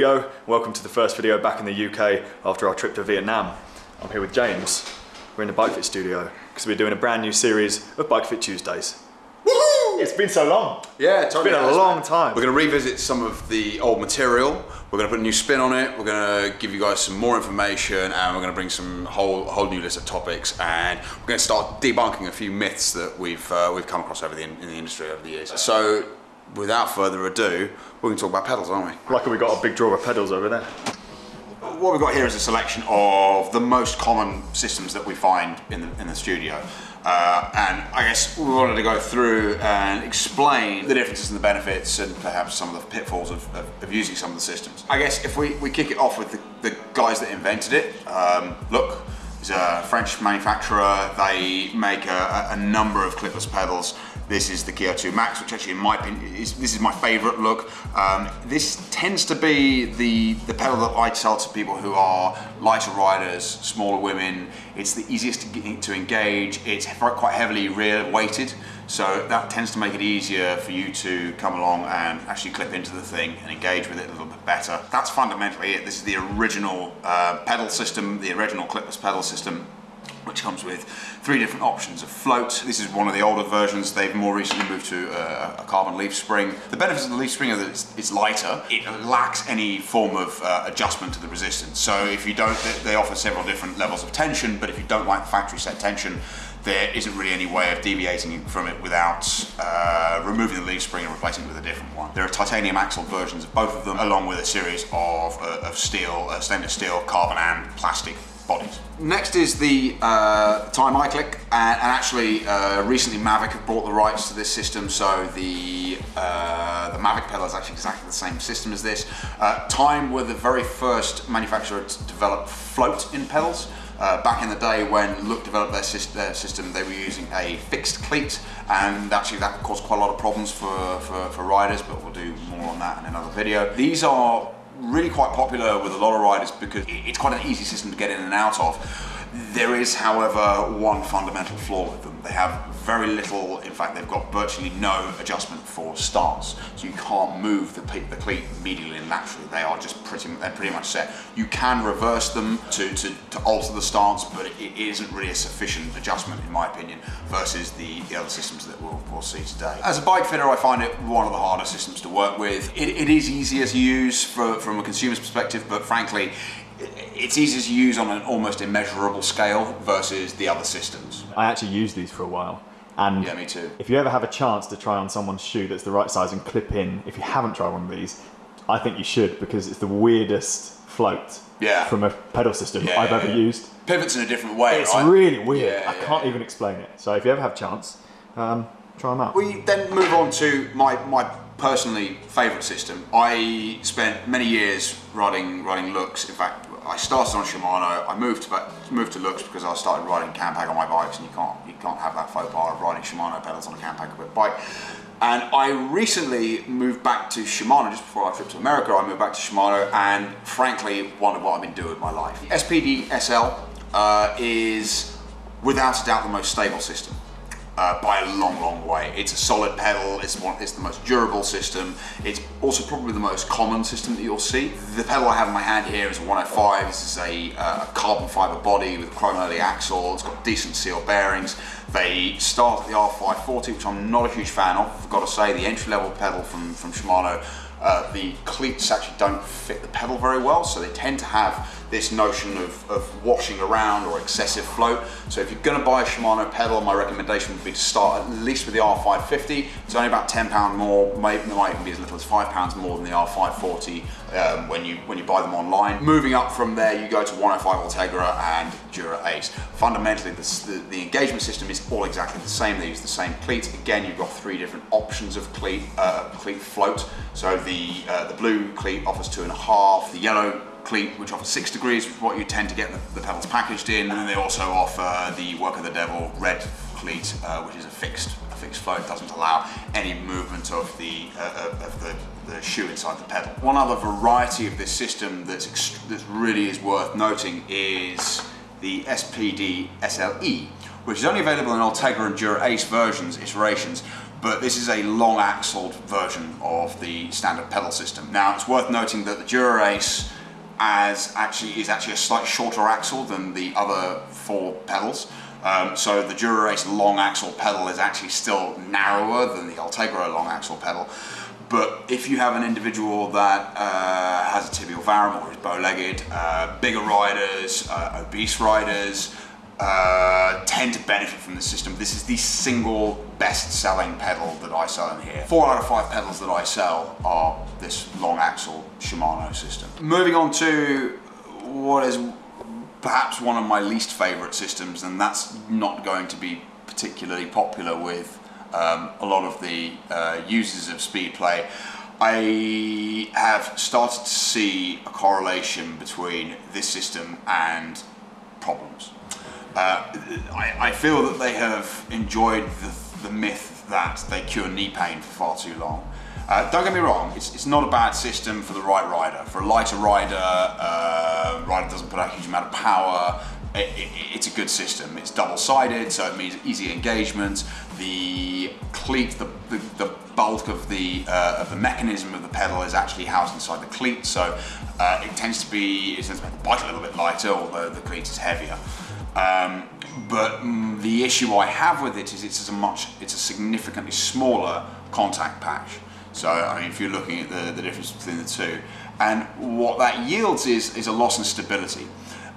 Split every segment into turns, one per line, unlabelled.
video. Welcome to the first video back in the UK after our trip to Vietnam. I'm here with James. We're in the Bike Fit studio because we're doing a brand new series of Bike Fit Tuesdays.
Woohoo!
It's been so long.
Yeah,
it's been a long
man.
time.
We're going to revisit some of the old material. We're going to put a new spin on it. We're going to give you guys some more information, and we're going to bring some whole whole new list of topics. And we're going to start debunking a few myths that we've uh, we've come across over the in the industry over the years. So, without further ado, we're going to talk about pedals, aren't we?
Luckily we got a big drawer of pedals over there.
What we've got here is a selection of the most common systems that we find in the, in the studio. Uh, and I guess we wanted to go through and explain the differences and the benefits and perhaps some of the pitfalls of, of, of using some of the systems. I guess if we, we kick it off with the, the guys that invented it, um, look, is a French manufacturer. They make a, a number of clipless pedals. This is the Keo 2 Max, which actually in my opinion, is, this is my favorite look. Um, this tends to be the, the pedal that I sell to people who are lighter riders, smaller women. It's the easiest to, to engage. It's quite heavily rear weighted. So that tends to make it easier for you to come along and actually clip into the thing and engage with it a little bit better. That's fundamentally it. This is the original uh, pedal system, the original clipless pedal system which comes with three different options of float. This is one of the older versions. They've more recently moved to a, a carbon leaf spring. The benefits of the leaf spring are that it's, it's lighter. It lacks any form of uh, adjustment to the resistance. So if you don't, they offer several different levels of tension, but if you don't like the factory set tension, there isn't really any way of deviating from it without uh, removing the leaf spring and replacing it with a different one. There are titanium axle versions of both of them, along with a series of, uh, of steel, uh, stainless steel, carbon and plastic bodies. Next is the uh, Time iClic, and, and actually uh, recently Mavic have bought the rights to this system, so the uh, the Mavic pedal is actually exactly the same system as this. Uh, Time were the very first manufacturer to develop float in pedals. Uh, back in the day when Look developed their, syst their, system, they were using a fixed cleat, and actually that caused quite a lot of problems for, for, for riders, but we'll do more on that in another video. These are really quite popular with a lot of riders because it's quite an easy system to get in and out of. There is, however, one fundamental flaw with them. They have very little, in fact, they've got virtually no adjustment for stance. So you can't move the, the cleat medially and laterally. They are just pretty, they're pretty much set. You can reverse them to, to, to alter the stance, but it, isn't really a sufficient adjustment, in my opinion, versus the, the other systems that we'll, we'll see today. As a bike fitter, I find it one of the harder systems to work with. It, it is easier to use for, from a consumer's perspective, but frankly, it's easier to use on an almost immeasurable scale versus the other systems.
I actually used these for a while. And
Yeah, me too.
if you ever have a chance to try on someone's shoe that's the right size and clip in, if you haven't tried one of these, I think you should because it's the weirdest float
Yeah.
from a pedal system
Yeah,
I've
yeah,
ever used.
Pivots in a different way,
It's
right?
really weird. I can't even explain it. So if you ever have a chance, um, try them out.
We then move on to my, my personally favourite system. I spent many years riding riding looks. In fact, I started on Shimano. I moved to moved to looks because I started riding Campag on my bikes, and you can't you can't have that faux pas of riding Shimano pedals on a Campag equipped bike. And I recently moved back to Shimano just before our trip to America. I moved back to Shimano, and frankly, wondered what I've been doing with my life. SPD SL uh, is without a doubt the most stable system uh, by a long, long way. It's a solid pedal, it's, one, it's the most durable system, it's also probably the most common system that you'll see. The pedal I have in my hand here is a 105, this is a, uh, carbon fiber body with a chromoly axle, it's got decent seal bearings. They start at the R540, which I'm not a huge fan of, I've got to say, the entry level pedal from, from Shimano uh, the cleats actually don't fit the pedal very well, so they tend to have this notion of, of washing around or excessive float. So if you're to buy a Shimano pedal, my recommendation would be to start at least with the R550. It's only about £10 more, maybe it might even be as little as £5 more than the R540 um, when, you, when you buy them online. Moving up from there, you go to 105 Ultegra and Dura Ace. Fundamentally, the, the, the engagement system is all exactly the same. They use the same cleats. Again, you've got three different options of cleat, uh, cleat float. So the, uh, the blue cleat offers two and a half, the yellow cleat, which offers six degrees, which is what you tend to get the, the pedals packaged in. And then they also offer the Work of the Devil red cleat, uh, which is a fixed, fixed float, doesn't allow any movement of the, uh, of the, the shoe inside the pedal. One other variety of this system that's, that really is worth noting is the SPD SLE, which is only available in Ultegra and Dura Ace versions, iterations, but this is a long axled version of the standard pedal system. Now it's worth noting that the Dura-Ace as actually is actually a slightly shorter axle than the other four pedals. Um, so the Dura-Ace long axle pedal is actually still narrower than the Ultegra long axle pedal. But if you have an individual that uh, has a tibial varum or is bow-legged, uh, bigger riders, uh, obese riders, uh, tend to benefit from the system. This is the single best-selling pedal that I sell in here. Four out of five pedals that I sell are this long axle Shimano system. Moving on to what is perhaps one of my least favorite systems, and that's not going to be particularly popular with um, a lot of the uh, users of Speedplay, I have started to see a correlation between this system and problems. Uh, I, I, feel that they have enjoyed the, the, myth that they cure knee pain for far too long. Uh, don't get me wrong, it's, it's, not a bad system for the right rider. For a lighter rider, uh, rider doesn't put out a huge amount of power, it, it, it's a good system. It's double-sided, so it means easy engagement. The cleat, the, the, the bulk of the uh, of the mechanism of the pedal is actually housed inside the cleat, so uh, it tends to be it tends to make the bike a little bit lighter, although the cleat is heavier. Um, but mm, the issue I have with it is it's a much it's a significantly smaller contact patch. So I mean, if you're looking at the, the difference between the two, and what that yields is is a loss in stability.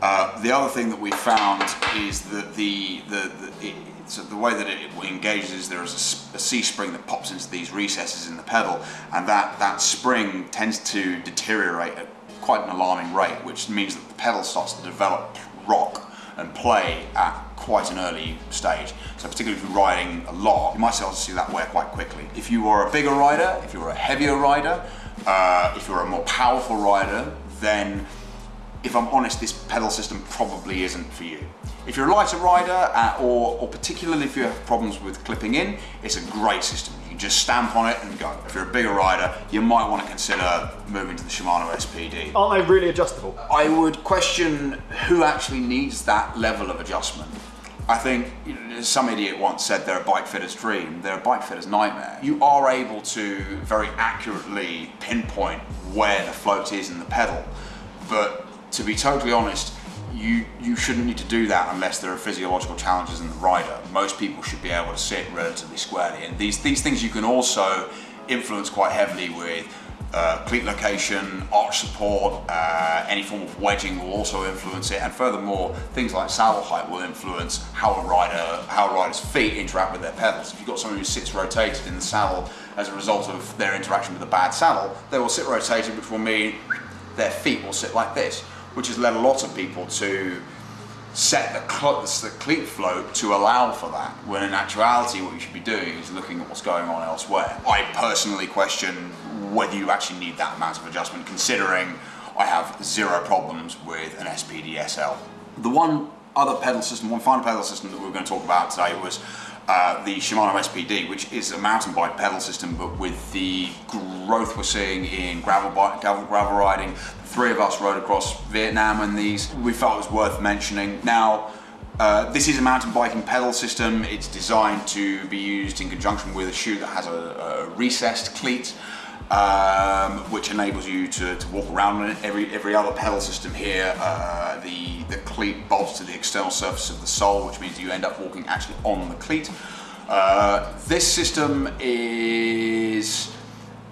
Uh, the other thing that we found is that the, the, the, it, so the way that it engages is there is a, a C-spring that pops into these recesses in the pedal and that, that spring tends to deteriorate at quite an alarming rate which means that the pedal starts to develop rock and play at quite an early stage. So particularly if you're riding a lot, you might start to see that wear quite quickly. If you are a bigger rider, if you're a heavier rider, uh, if you're a more powerful rider, then if I'm honest, this pedal system probably isn't for you. If you're a lighter rider, uh, or, or particularly if you have problems with clipping in, it's a great system. You just stamp on it and go. If you're a bigger rider, you might want to consider moving to the Shimano SPD.
Aren't they really adjustable?
I would question who actually needs that level of adjustment. I think some idiot once said they're a bike fitter's dream, they're a bike fitter's nightmare. You are able to very accurately pinpoint where the float is in the pedal, but to be totally honest, you, you shouldn't need to do that unless there are physiological challenges in the rider. Most people should be able to sit relatively squarely. And these, these things you can also influence quite heavily with uh, cleat location, arch support, uh, any form of wedging will also influence it, and furthermore, things like saddle height will influence how a rider, how a rider's feet interact with their pedals. If you've got someone who sits rotated in the saddle as a result of their interaction with a bad saddle, they will sit rotated, which will mean their feet will sit like this which has led a lot of people to set the, the cleat float to allow for that, when in actuality what you should be doing is looking at what's going on elsewhere. I personally question whether you actually need that amount of adjustment, considering I have zero problems with an SPD SL. The one other pedal system, one final pedal system that we are going to talk about today was uh, the Shimano SPD, which is a mountain bike pedal system, but with the growth we're seeing in gravel, bike, gravel, gravel riding, three of us rode across Vietnam in these. We felt it was worth mentioning. Now, uh, this is a mountain biking pedal system. It's designed to be used in conjunction with a shoe that has a, a recessed cleat, um, which enables you to, to, walk around it. Every, every other pedal system here, uh, the, the cleat bolts to the external surface of the sole, which means you end up walking actually on the cleat. Uh, this system is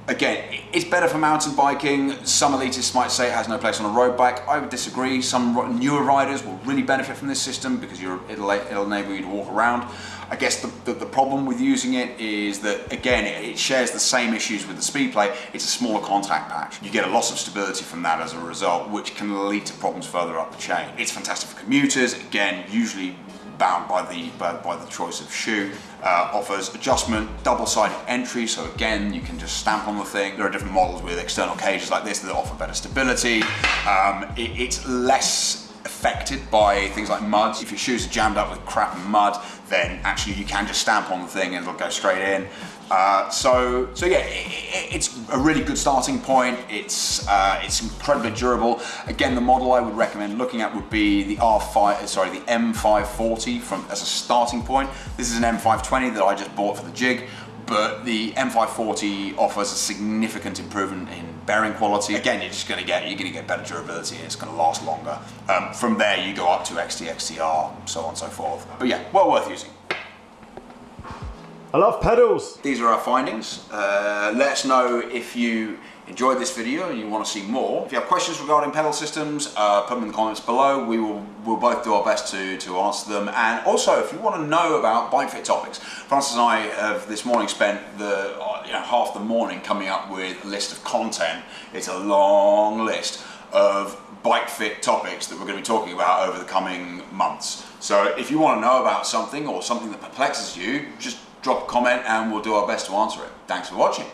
Again, it's better for mountain biking. Some elitists might say it has no place on a road bike. I would disagree. Some newer riders will really benefit from this system because it'll, it'll, enable you to walk around. I guess the, the, the, problem with using it is that, again, it, it, shares the same issues with the Speedplay. It's a smaller contact patch. You get a loss of stability from that as a result, which can lead to problems further up the chain. It's fantastic for commuters. Again, usually bound by the, by, the choice of shoe. Uh, offers adjustment, double-sided entry, so again, you can just stamp on the thing. There are different models with external cages like this that offer better stability. Um, it, it's less affected by things like mud. If your shoes are jammed up with crap and mud, then actually you can just stamp on the thing and it'll go straight in. Uh, so, so yeah, it, it's a really good starting point. It's uh, it's incredibly durable. Again, the model I would recommend looking at would be the R5, sorry, the M540 from as a starting point. This is an M520 that I just bought for the jig but the M540 offers a significant improvement in bearing quality. Again, you're just going to get you're going to get better durability and it's going to last longer. Um, from there, you go up to XT, XTR, so on and so forth. But yeah, well worth using.
I love pedals.
These are our findings. Uh, let us know if you enjoyed this video and you want to see more. If you have questions regarding pedal systems, uh, put them in the comments below. We will we'll both do our best to, to answer them. And also, if you want to know about bike fit topics, Francis and I have this morning spent the uh, you know, half the morning coming up with a list of content. It's a long list of bike fit topics that we're going to be talking about over the coming months. So if you want to know about something or something that perplexes you, just drop a comment and we'll do our best to answer it. Thanks for watching.